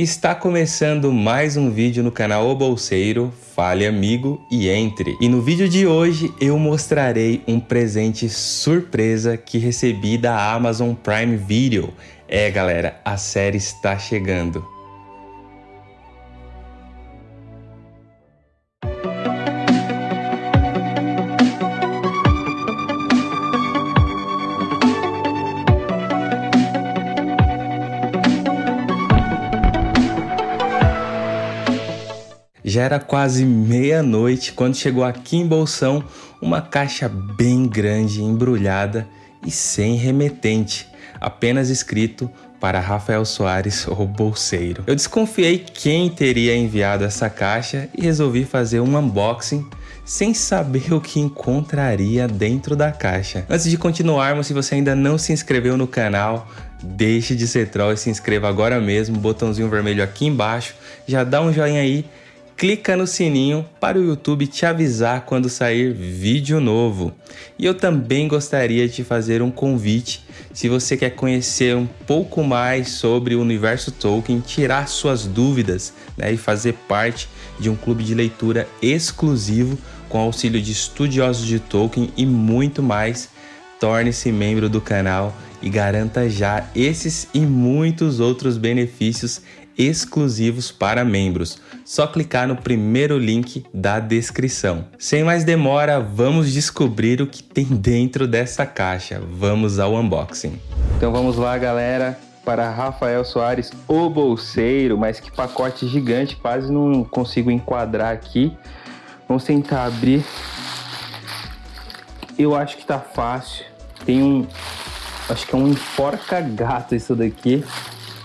Está começando mais um vídeo no canal O Bolseiro, fale amigo e entre. E no vídeo de hoje eu mostrarei um presente surpresa que recebi da Amazon Prime Video. É galera, a série está chegando. Já era quase meia-noite quando chegou aqui em Bolsão uma caixa bem grande, embrulhada e sem remetente, apenas escrito para Rafael Soares, o bolseiro. Eu desconfiei quem teria enviado essa caixa e resolvi fazer um unboxing sem saber o que encontraria dentro da caixa. Antes de continuarmos, se você ainda não se inscreveu no canal, deixe de ser troll e se inscreva agora mesmo, botãozinho vermelho aqui embaixo, já dá um joinha aí clica no sininho para o YouTube te avisar quando sair vídeo novo. E eu também gostaria de fazer um convite, se você quer conhecer um pouco mais sobre o universo Tolkien, tirar suas dúvidas né, e fazer parte de um clube de leitura exclusivo com auxílio de estudiosos de Tolkien e muito mais, torne-se membro do canal e garanta já esses e muitos outros benefícios exclusivos para membros. Só clicar no primeiro link da descrição. Sem mais demora, vamos descobrir o que tem dentro dessa caixa. Vamos ao unboxing. Então vamos lá, galera para Rafael Soares, o bolseiro, mas que pacote gigante, quase não consigo enquadrar aqui. Vamos tentar abrir. Eu acho que tá fácil. Tem um, acho que é um enforca gato isso daqui.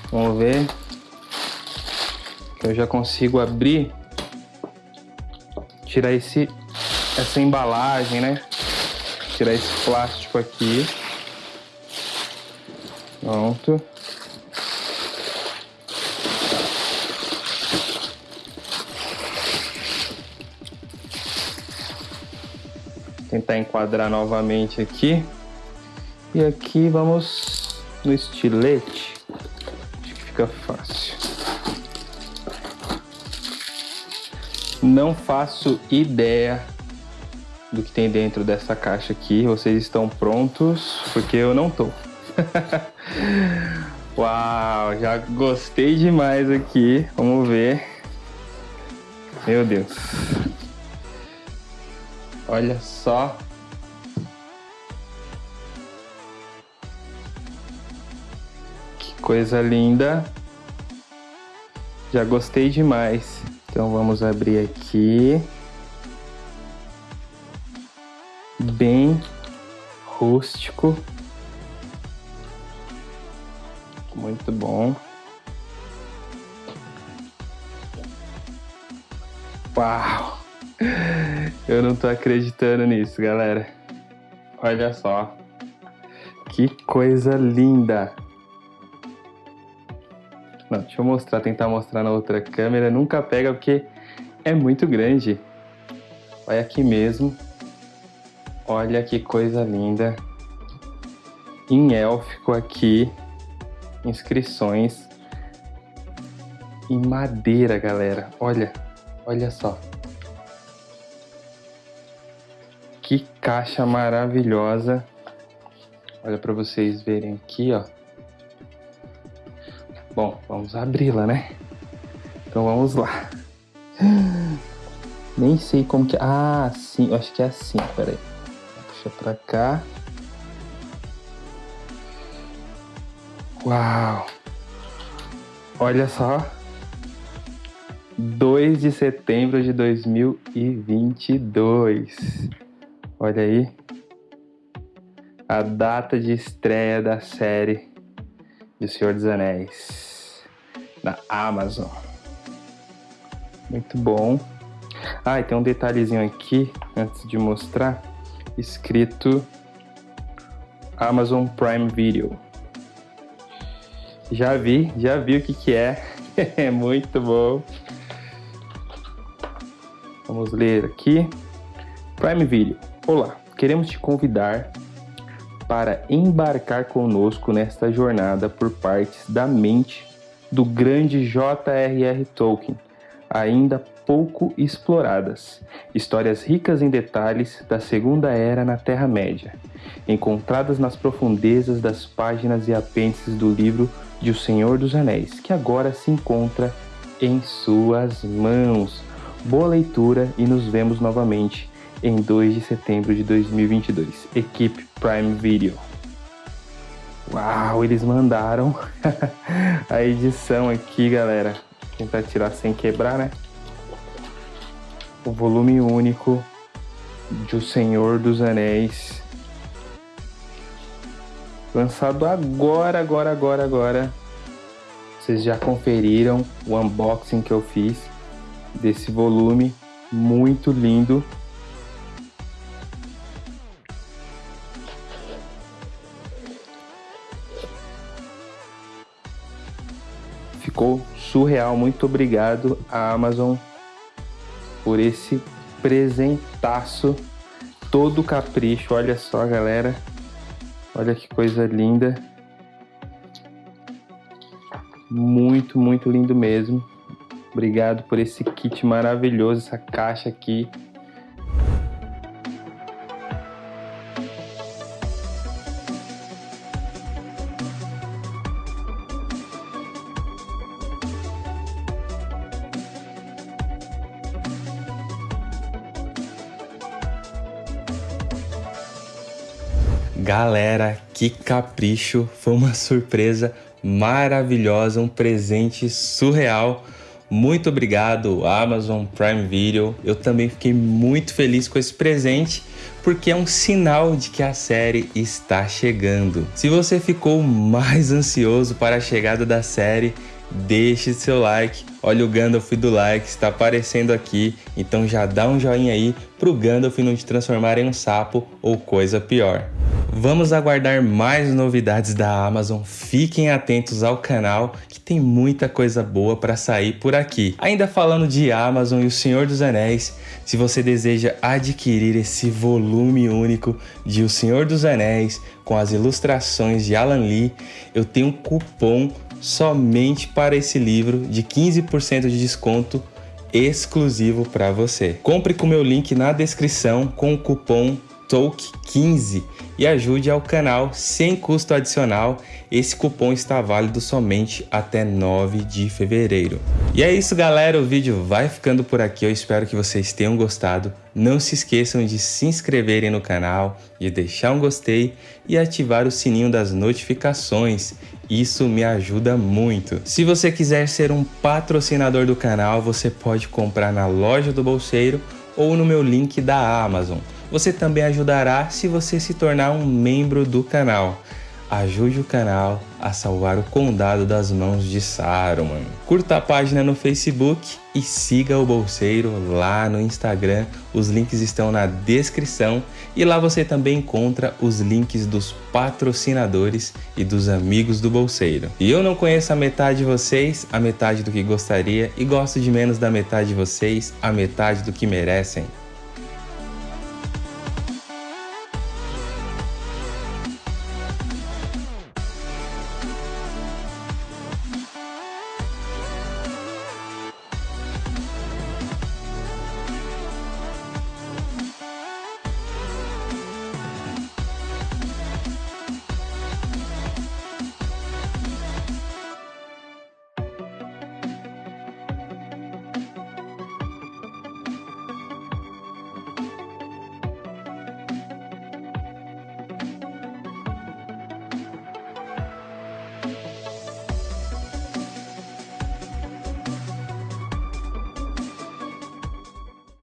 Vamos ver eu já consigo abrir, tirar esse, essa embalagem, né? Tirar esse plástico aqui. Pronto. Tentar enquadrar novamente aqui. E aqui vamos no estilete. Acho que fica fácil. Não faço ideia do que tem dentro dessa caixa aqui. Vocês estão prontos? Porque eu não tô. Uau, já gostei demais aqui. Vamos ver. Meu Deus. Olha só. Que coisa linda. Já gostei demais. Então vamos abrir aqui. Bem rústico. Muito bom. Uau! Eu não tô acreditando nisso, galera. Olha só. Que coisa linda. Não, deixa eu mostrar, tentar mostrar na outra câmera. Nunca pega porque é muito grande. Olha aqui mesmo. Olha que coisa linda. Em élfico aqui. Inscrições. Em madeira, galera. Olha, olha só. Que caixa maravilhosa. Olha para vocês verem aqui, ó. Bom, vamos abri-la, né? Então vamos lá. Nem sei como que... Ah, sim, eu acho que é assim, peraí. Puxa pra cá. Uau! Olha só. 2 de setembro de 2022. Olha aí. A data de estreia da série de Senhor dos Anéis na Amazon. Muito bom. Ah, e tem um detalhezinho aqui antes de mostrar, escrito Amazon Prime Video. Já vi, já vi o que que é. É muito bom. Vamos ler aqui. Prime Video. Olá, queremos te convidar para embarcar conosco nesta jornada por partes da mente do grande J.R.R. Tolkien, ainda pouco exploradas. Histórias ricas em detalhes da Segunda Era na Terra-média, encontradas nas profundezas das páginas e apêndices do livro de O Senhor dos Anéis, que agora se encontra em suas mãos. Boa leitura e nos vemos novamente em 2 de setembro de 2022. Equipe Prime Video. Uau, eles mandaram a edição aqui, galera. Tentar tirar sem quebrar, né? O volume único de O Senhor dos Anéis. Lançado agora, agora, agora, agora. Vocês já conferiram o unboxing que eu fiz desse volume. Muito lindo. Surreal. Muito obrigado à Amazon por esse presentaço. Todo capricho, olha só, galera. Olha que coisa linda. Muito, muito lindo mesmo. Obrigado por esse kit maravilhoso, essa caixa aqui. Galera, que capricho! Foi uma surpresa maravilhosa, um presente surreal. Muito obrigado, Amazon Prime Video. Eu também fiquei muito feliz com esse presente porque é um sinal de que a série está chegando. Se você ficou mais ansioso para a chegada da série, deixe seu like. Olha o Gandalf do like, está aparecendo aqui, então já dá um joinha aí para o Gandalf não te transformar em um sapo ou coisa pior. Vamos aguardar mais novidades da Amazon, fiquem atentos ao canal que tem muita coisa boa para sair por aqui. Ainda falando de Amazon e o Senhor dos Anéis, se você deseja adquirir esse volume único de O Senhor dos Anéis com as ilustrações de Alan Lee, eu tenho um cupom somente para esse livro de 15% de desconto exclusivo para você. Compre com meu link na descrição com o cupom TOLK15 e ajude ao canal sem custo adicional. Esse cupom está válido somente até 9 de fevereiro. E é isso galera, o vídeo vai ficando por aqui, eu espero que vocês tenham gostado. Não se esqueçam de se inscreverem no canal, de deixar um gostei e ativar o sininho das notificações. Isso me ajuda muito. Se você quiser ser um patrocinador do canal, você pode comprar na loja do Bolseiro ou no meu link da Amazon. Você também ajudará se você se tornar um membro do canal. Ajude o canal a salvar o condado das mãos de Saruman. Curta a página no Facebook e siga o Bolseiro lá no Instagram. Os links estão na descrição e lá você também encontra os links dos patrocinadores e dos amigos do Bolseiro. E eu não conheço a metade de vocês, a metade do que gostaria, e gosto de menos da metade de vocês, a metade do que merecem.